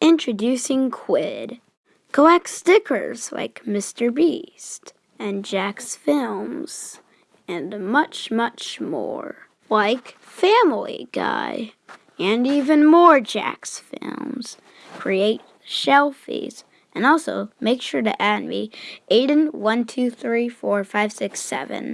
Introducing Quidd. Collect stickers like Mr. Beast and JacksFilms and much, much more. Like Family Guy and even more JacksFilms. Create shelfies and also make sure to add me Aiden1234567.